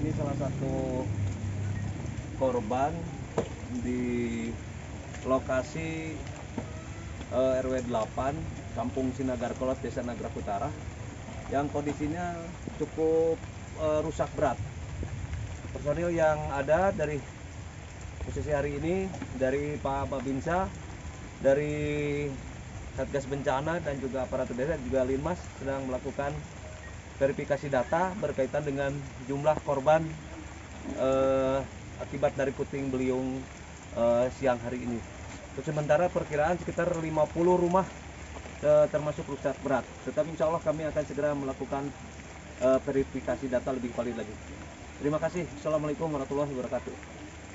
ini salah satu korban di lokasi eh, RW 8 Kampung Sinagar Kolot Desa Nagrak Utara yang kondisinya cukup eh, rusak berat. Personil yang ada dari posisi hari ini dari Pak Babinsa, dari Satgas Bencana dan juga aparatur desa juga Linmas sedang melakukan verifikasi data berkaitan dengan jumlah korban eh, akibat dari puting beliung eh, siang hari ini. Untuk sementara perkiraan sekitar 50 rumah eh, termasuk rusak berat. Tetapi insya Allah kami akan segera melakukan eh, verifikasi data lebih valid lagi. Terima kasih. Assalamualaikum warahmatullahi wabarakatuh.